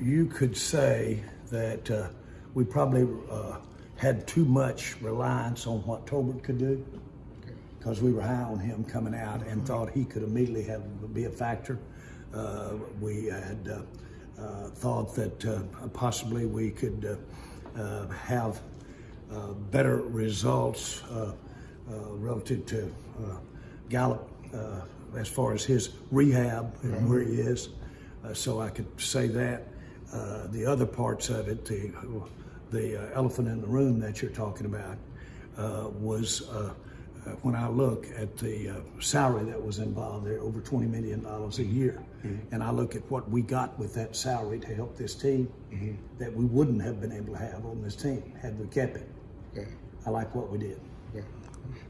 you could say that uh, we probably uh, had too much reliance on what Tolbert could do because we were high on him coming out and thought he could immediately have be a factor. Uh, we had uh, uh, thought that uh, possibly we could uh, uh, have uh, better results uh, uh, relative to uh, Gallup uh, as far as his rehab and where he is. Uh, so I could say that. Uh, the other parts of it, the, the uh, elephant in the room that you're talking about, uh, was when I look at the uh, salary that was involved there, over $20 million a year, and I look at what we got with that salary to help this team that we wouldn't have been able to have on this team had we kept it. Yeah. I like what we did. Yeah.